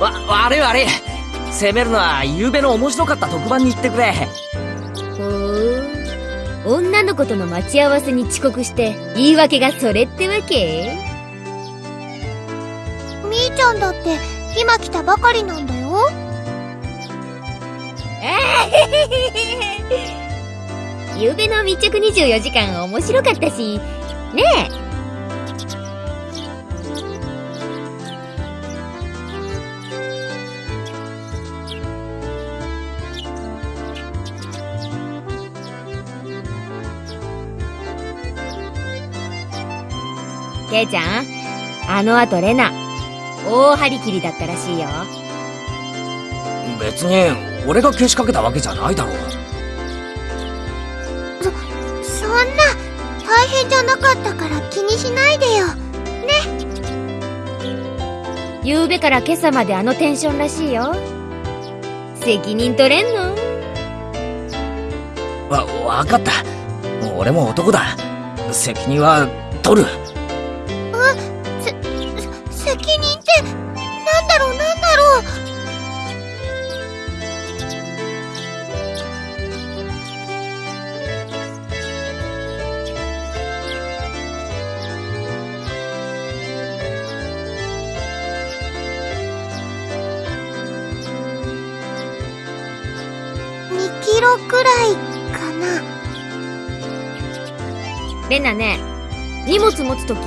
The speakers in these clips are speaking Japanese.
わ悪い悪い。責めるのは昨べの面白かった特番に行ってくれ。ほう女の子との待ち合わせに遅刻して言い訳がそれってわけ？みーちゃんだって今来たばかりなんだよ。ゆうべの密着24時間面白かったし。ねえケイちゃん？あの後レナ大張り切りだったらしいよ。別に俺がけしかけたわけじゃないだろう。そんな大変じゃなかったから気にしないでよ。ゆうべから今朝まであのテンションらしいよ。責任取れんの？わ分かった。俺も男だ。責任は取るレナね荷物持つとき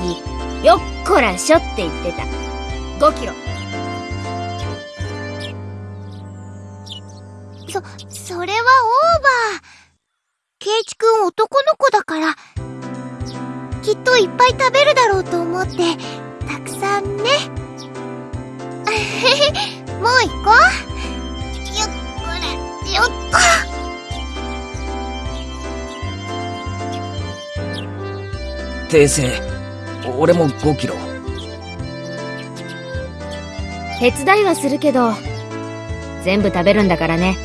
よっこらしょって言ってた5キロそ、それはオーバー。ケイチくん男の子だから、きっといっぱい食べるだろうと思って、たくさんね。もう行こう。訂正俺も5キロ。手伝いはするけど全部食べるんだからね。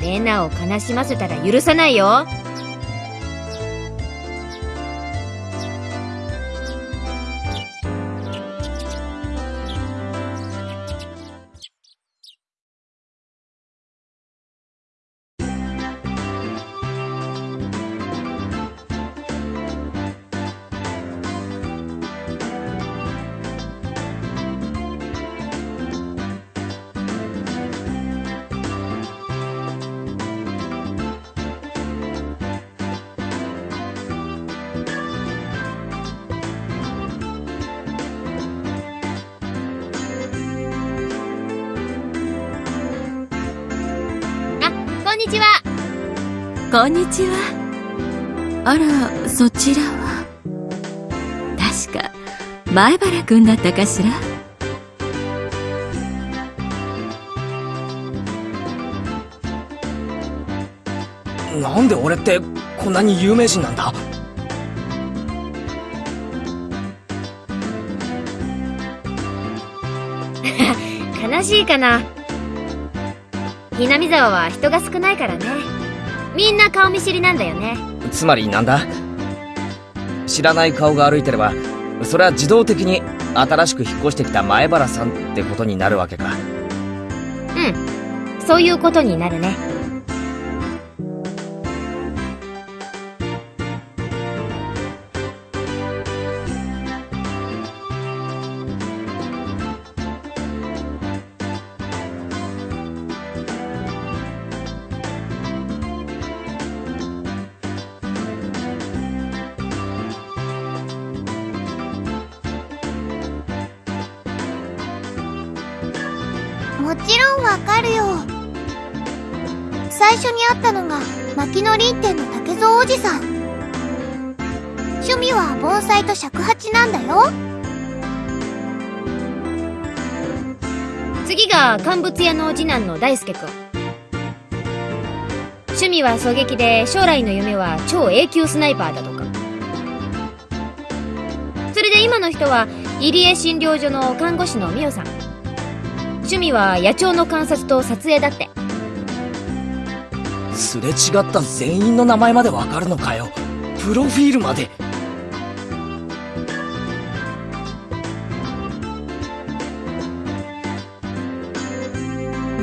レナを悲しませたら許さないよ。こんにちは。あら、そちらは？確か、前原くんだったかしら？なんで俺ってこんなに有名人なんだ？悲しいかなひなみ沢は人が少ないからねみんな顔見知りなんだよね。つまりなんだ？知らない顔が歩いてればそれは自動的に新しく引っ越してきた前原さんってことになるわけか。うん。そういうことになるね牧野林店の竹蔵おじさん。趣味は盆栽と尺八なんだよ。次が乾物屋の次男の大輔くん趣味は狙撃で将来の夢は超 A 級スナイパーだとかそれで今の人は入江診療所の看護師の美代さん趣味は野鳥の観察と撮影だってすれ違った全員の名前までわかるのかよ。プロフィールまで。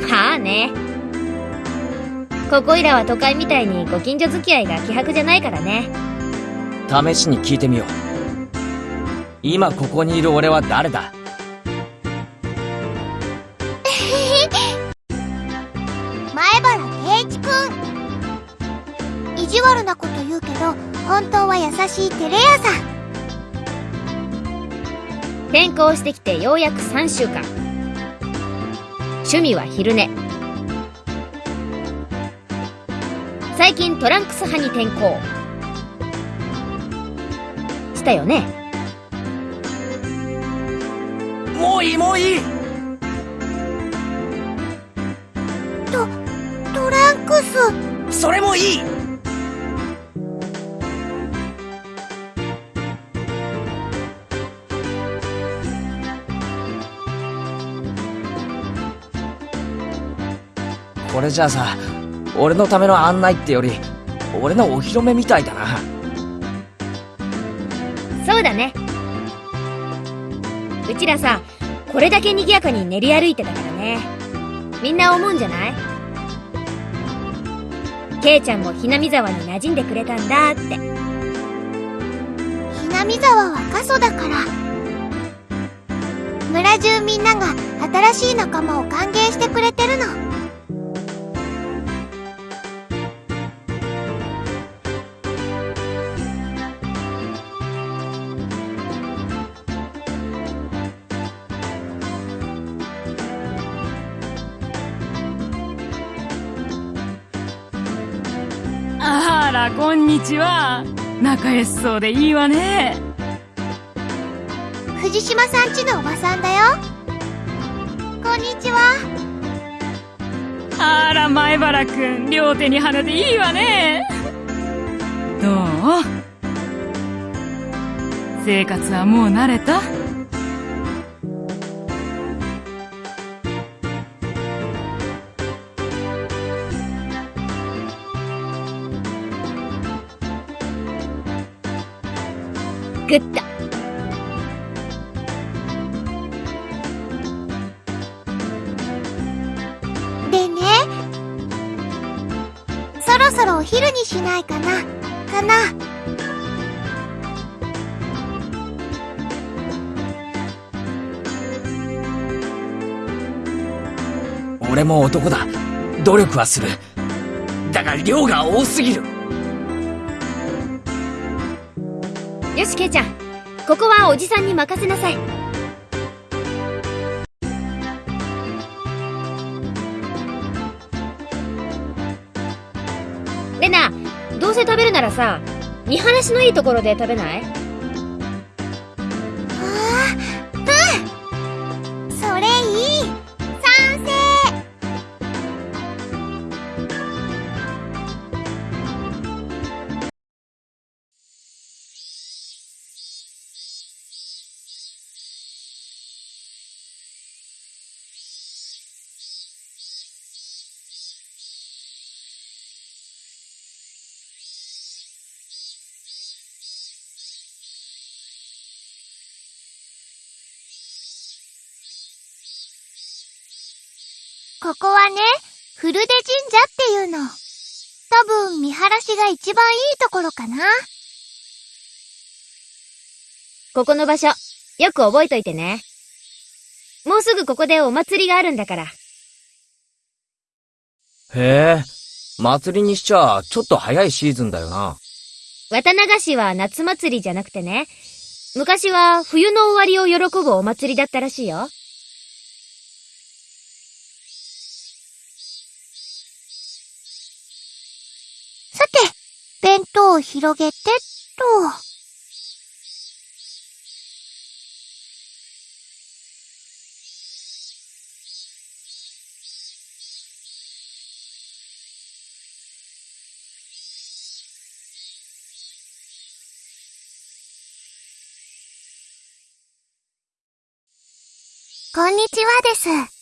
まあね。ここいらは都会みたいにご近所付き合いが希薄じゃないからね。試しに聞いてみよう。今ここにいる俺は誰だ？本当は優しいテレ屋さん。転校してきてようやく3週間。趣味は昼寝。最近トランクス派に転校。したよねもういいもういいトランクス。それもいいこれじゃあさ俺のための案内ってより俺のお披露目みたいだなそうだね。うちらさ、これだけ賑やかに練り歩いてたからね。みんな思うんじゃない？ケイちゃんもひなみ沢に馴染んでくれたんだって。ひなみ沢は過疎だから。村中みんなが新しい仲間を歓迎してくれてるの。ちは。仲良しそうでいいわね。藤島さんちのおばさんだよ。こんにちは。あら、前原両手に花でいいわね。どう？生活はもう慣れた？しないかな？かな？俺も男だ努力はするだが量が多すぎるよし、ケイちゃん。ここはおじさんに任せなさい。さ、見晴らしのいいところで食べない？ここはね、古出神社っていうの。多分見晴らしが一番いいところかな。ここの場所、よく覚えといてね。もうすぐここでお祭りがあるんだから。へえ祭りにしちゃちょっと早いシーズンだよな綿流しは夏祭りじゃなくてね、昔は冬の終わりを喜ぶお祭りだったらしいよ。を広げてっと。こんにちはです。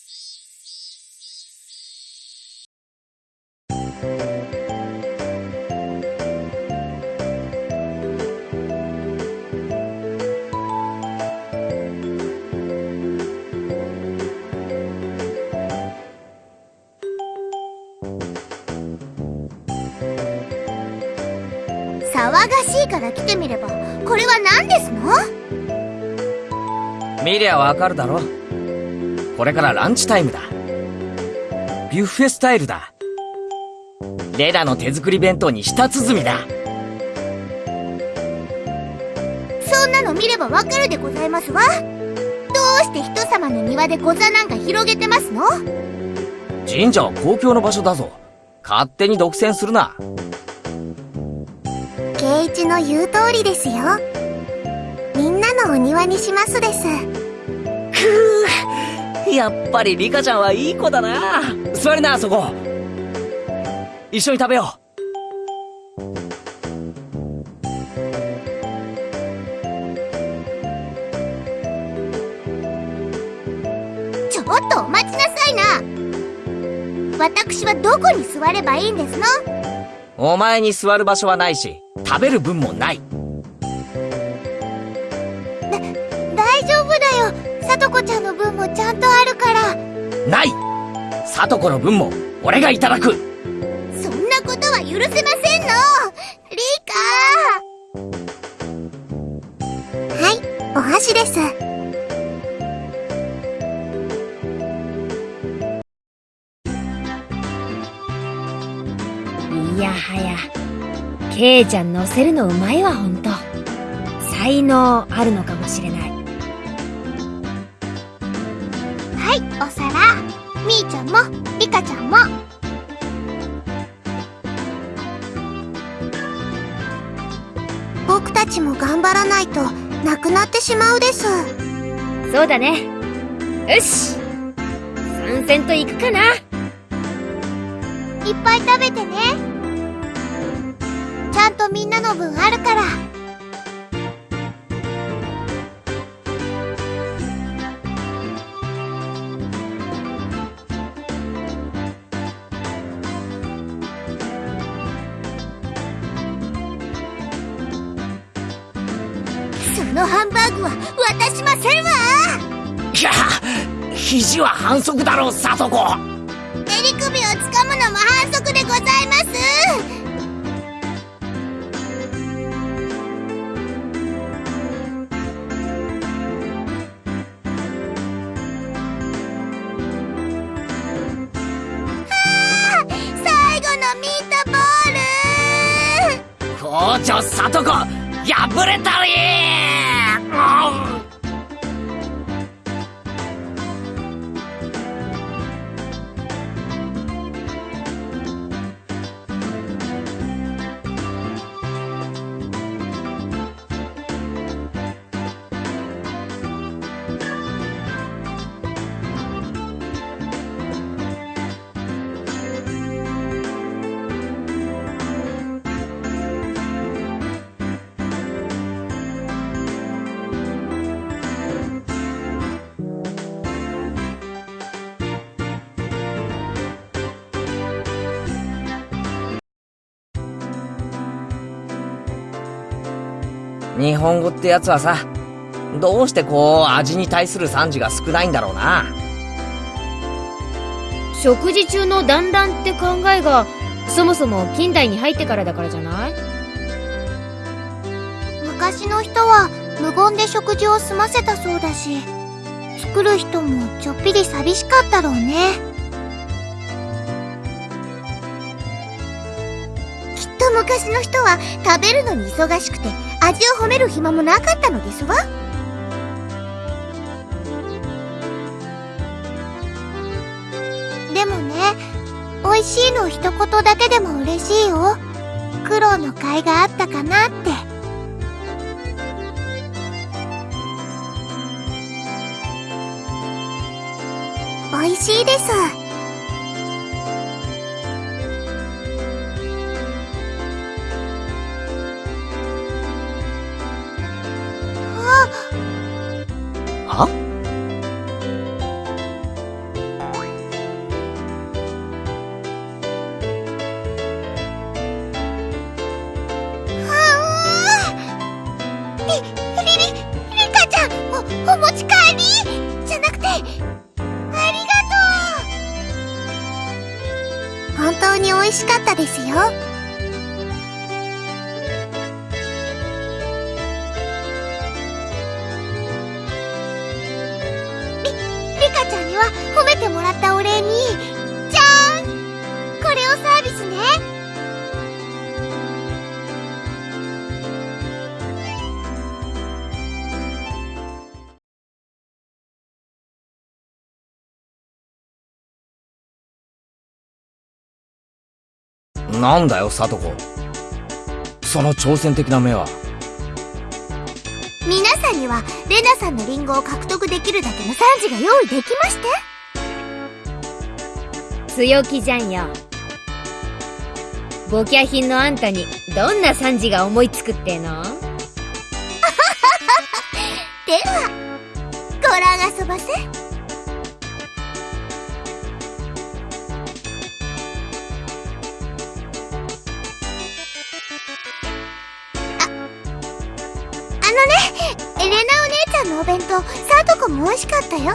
騒がしいから来てみればこれは何ですの？見りゃわかるだろ。これからランチタイムだ。ビュッフェスタイルだ。レラの手作り弁当に舌鼓だ。そんなの見ればわかるでございますわ。どうして人様の庭でご座なんか広げてますの？神社は公共の場所だぞ。勝手に独占するな圭一の言う通りですよ。みんなのお庭にしますです。やっぱりリカちゃんはいい子だな。座りなそこ。一緒に食べよちょっとお待ちなさいな。私はどこに座ればいいんですの？うお前に座る場所はないし食べる分もない。大丈夫だよ。さとこちゃんの分もちゃんとあるから。ない。さとこの分も俺がいただく。そんなことは許せませんの。リカはいお箸ですケイちゃん乗せるのうまいわほんと。才能あるのかもしれない。はいお皿。みーちゃんもリカちゃんも。僕たちも頑張らないとなくなってしまうです。そうだね。よし。参戦と行くかな。いっぱい食べてねちゃんとみんなの分あるから。そのハンバーグは渡しませんわ。いや肘は反則だろさとこ。襟首をつかむのも反則でございます里子破れたり日本語ってやつはさどうしてこう味に対する賛辞が少ないんだろうな。食事中の団らんって考えがそもそも近代に入ってからだからじゃない？昔の人は無言で食事を済ませたそうだし作る人もちょっぴり寂しかったろうね。きっと昔の人は食べるのに忙しくて味を褒める暇もなかったのですわ。でもね美味しいの一言だけでも嬉しいよ。苦労の甲斐があったかなって。美味しいです。なんだよ、サトコ。その挑戦的な目は。皆さんには、レナさんのリンゴを獲得できるだけの賛辞が用意できまして強気じゃんよ。ボキャ品のあんたに、どんな賛辞が思いつくっての？では、ご覧遊ばせ。レナお姉ちゃんのお弁当、さとこも美味しかったよ。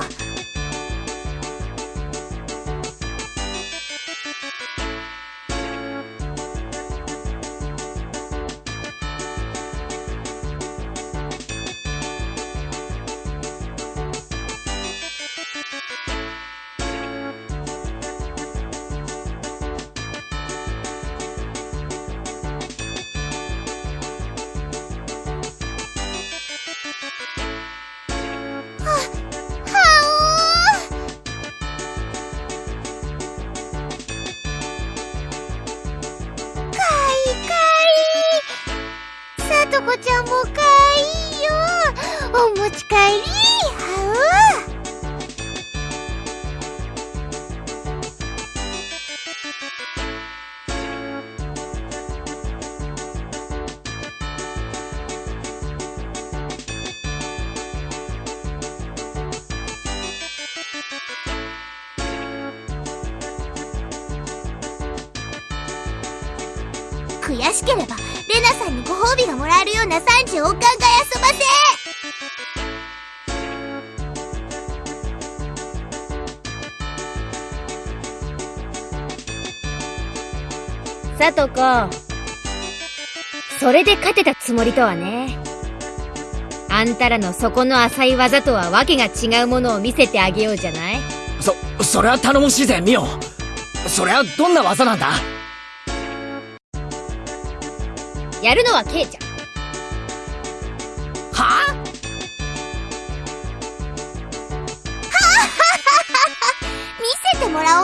辞をお考え遊ばせさとこ。それで勝てたつもりとはね。あんたらの底の浅い技とはわけが違うものを見せてあげようじゃない？そ、それは頼もしいぜ、ミオ。それはどんな技なんだ？やるのはケイちゃん。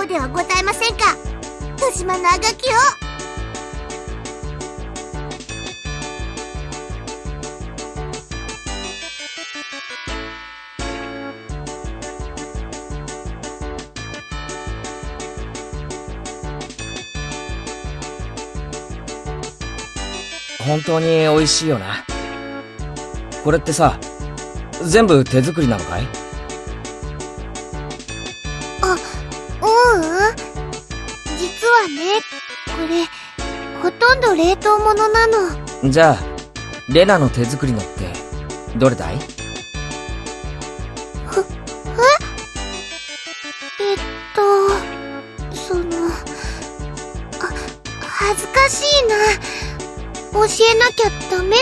ではございませんか？豊島のあがきを。本当に美味しいよな。これってさ、全部手作りなのかい？ううん実はねこれほとんど冷凍物なの。じゃあ、レナの手作りのって、どれだい？えっとそのあ恥ずかしいな。教えなきゃダメ？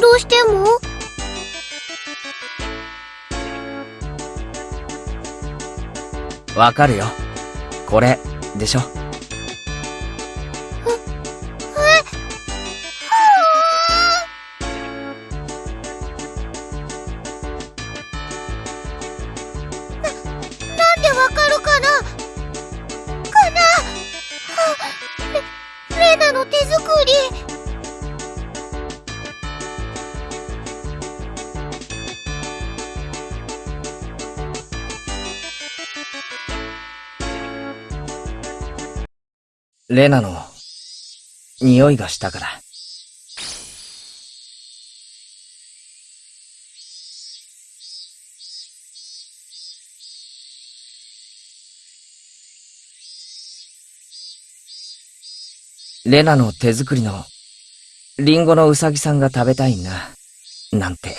どうしても？わかるよ。これ、でしょ。レナの、匂いがしたから。レナの手作りの、リンゴのウサギさんが食べたいな、なんて。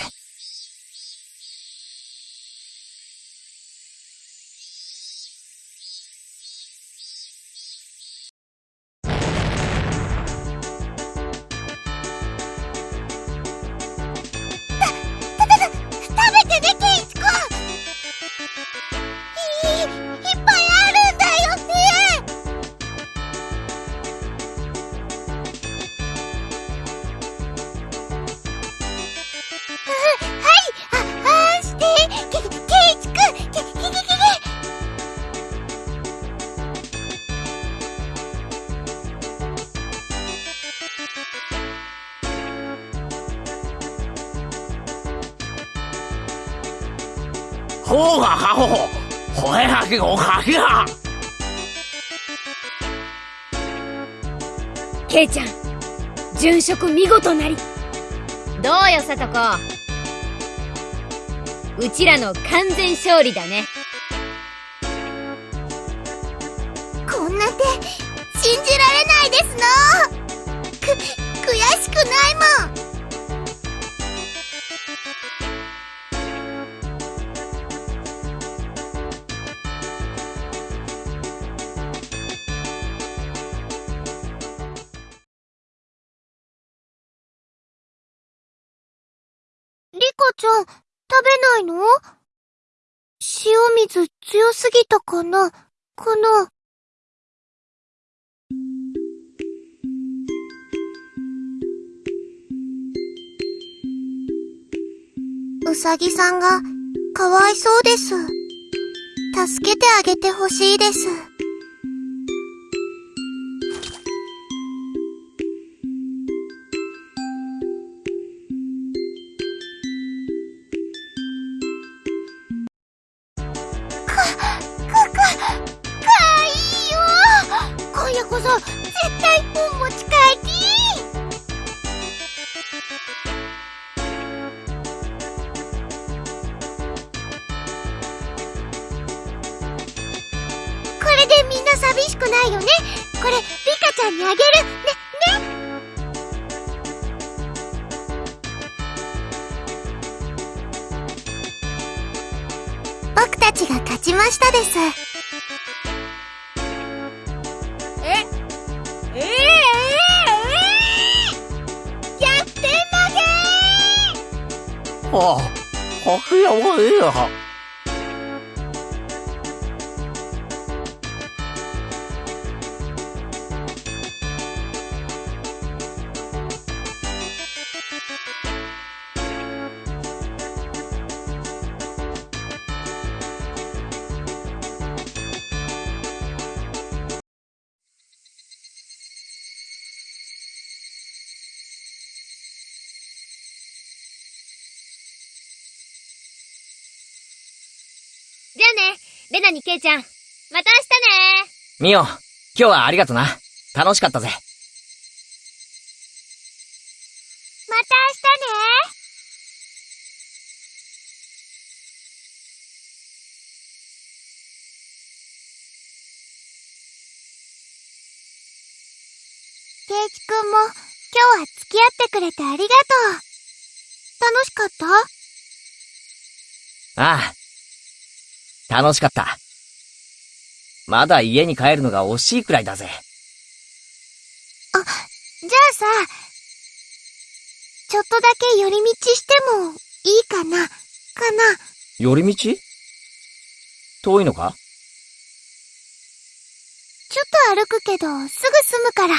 ほうがはほほ、ほえはきごはきが。ケイちゃん、殉職見事なり。どうよ、さとこ。うちらの完全勝利だね。こんな手、信じられないですのく、悔しくないもんちゃん、食べないの？塩水強すぎたかな？かなうさぎさんがかわいそうです。助けてあげてほしいです。負けはあ、はきレナにケイちゃん。また明日ねミオ、今日はありがとな。楽しかったぜ。また明日ねケイチくんも今日は付き合ってくれてありがとう。楽しかった？ああ。楽しかった。まだ家に帰るのが惜しいくらいだぜ。じゃあさ、ちょっとだけ寄り道してもいいかな？かな？寄り道？遠いのか？ちょっと歩くけどすぐ済むから。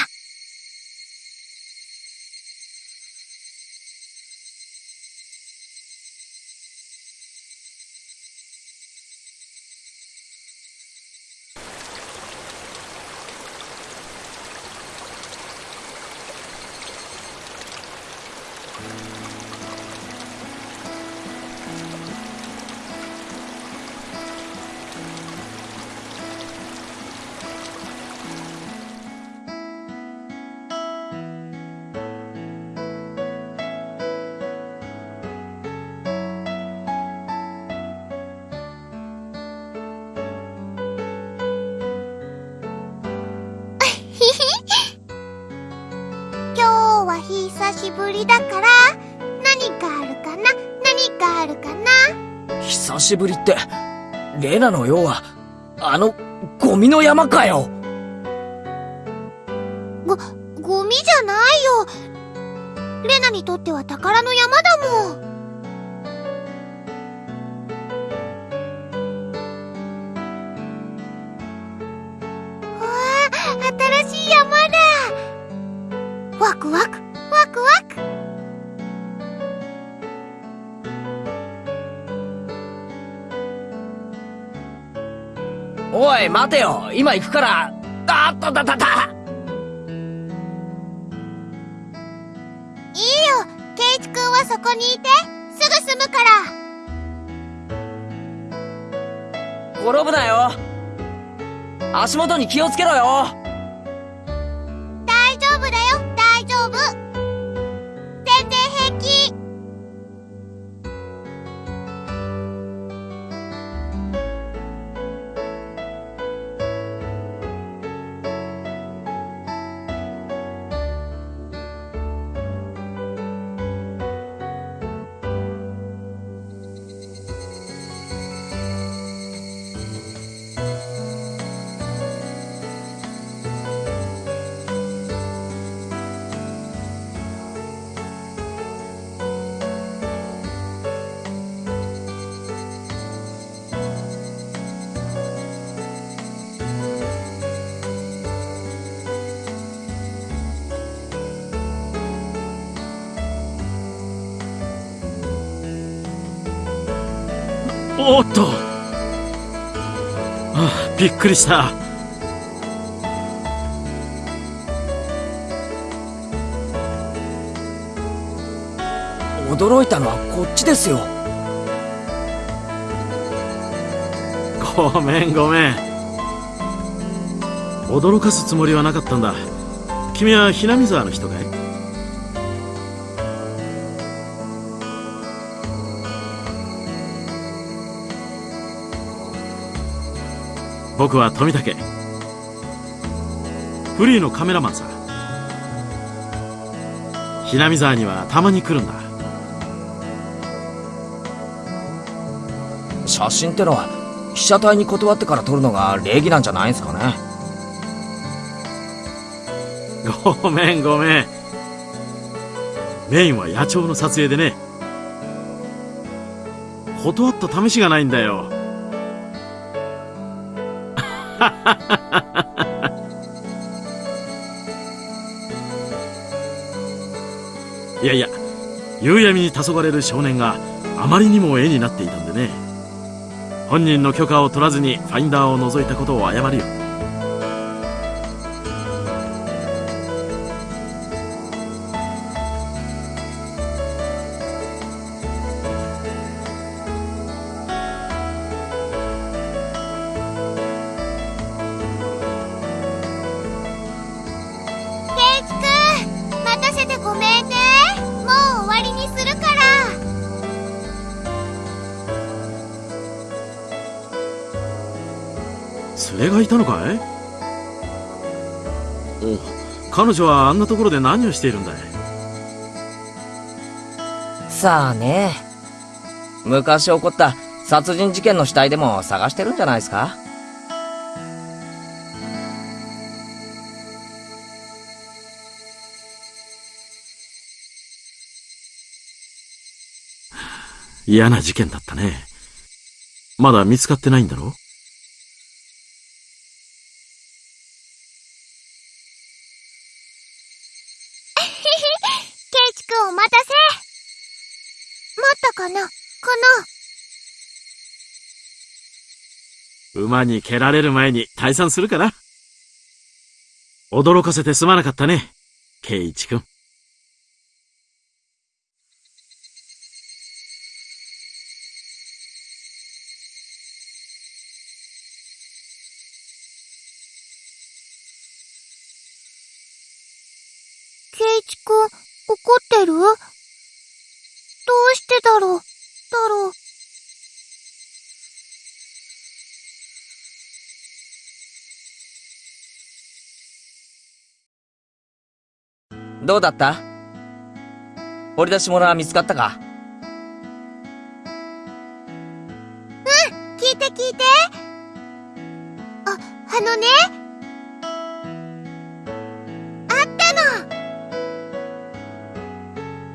しぶりだから、何かあるかな？何かあるかな？久しぶりって、レナのようは、あの、ゴミの山かよご、ゴミじゃないよ。レナにとっては宝の山だもん。おい、待てよ。今行くから。あっとだだだいいよ、ケイチくんはそこにいて、すぐ済むから。転ぶなよ。足元に気をつけろよびっくりした。驚いたのはこっちですよ。ごめんごめん。驚かすつもりはなかったんだ。君はひなみ沢の人かい？僕は富武。フリーのカメラマンさ。ひなみ沢にはたまに来るんだ。写真ってのは被写体に断ってから撮るのが礼儀なんじゃないんすかね。ごめんごめん。メインは野鳥の撮影でね。断った試しがないんだよ夕闇に黄昏れる少年があまりにも絵になっていたんでね。本人の許可を取らずにファインダーを覗いたことを謝るよ。彼女はあんなところで何をしているんだい？さあね。昔起こった殺人事件の死体でも探してるんじゃないですか？嫌な事件だったね。まだ見つかってないんだろケイチくんお待たせ。のこの。馬に蹴られる前に退散するかな？驚かせてすまなかったね圭一君。どうだった？掘り出し物は見つかったか？聞いて聞いて。あ、あのね。あったの。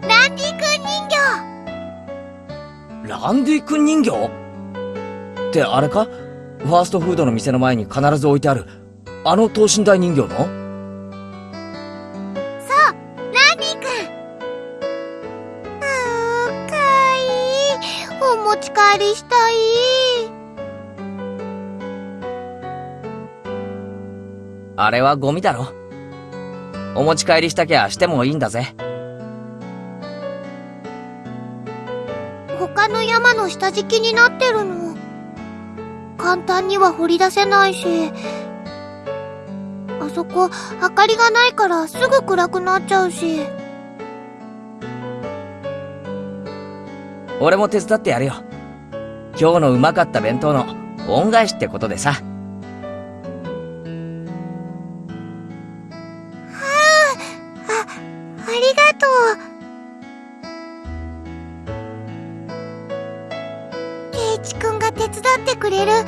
ランディ君人形。ランディ君人形？ってあれか？ファーストフードの店の前に必ず置いてある、あの等身大人形の？あれはゴミだろ。お持ち帰りしたきゃしてもいいんだぜ。他の山の下敷きになってるの。簡単には掘り出せないし。あそこ、明かりがないからすぐ暗くなっちゃうし。俺も手伝ってやるよ。今日のうまかった弁当の恩返しってことでさ。くれる。ランデ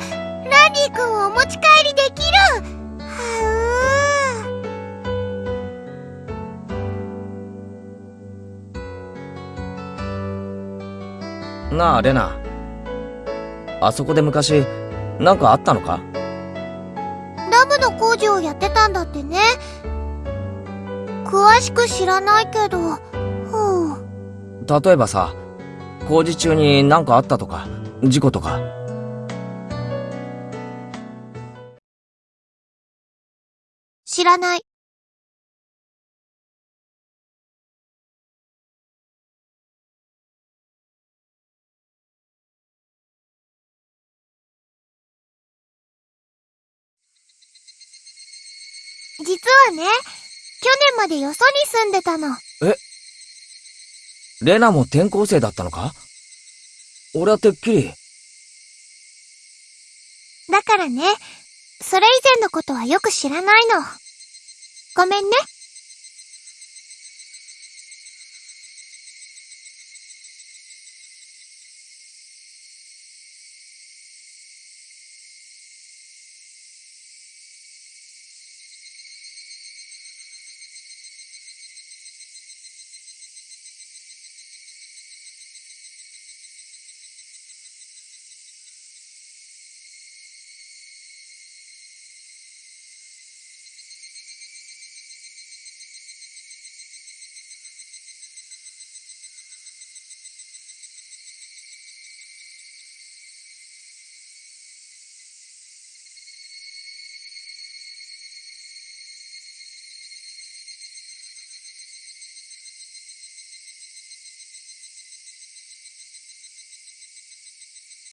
ィくんをお持ち帰りできる。はなあ、レナ。あそこで昔、なんかあったのか？うダムの工事をやってたんだってね。詳しく知らないけど、ふう。例えばさ、工事中になんかあったとか、事故とか。知らない。実はね、去年までよそに住んでたの。レナも転校生だったのか？俺はてっきり、だからね、それ以前のことはよく知らないの。ごめんね。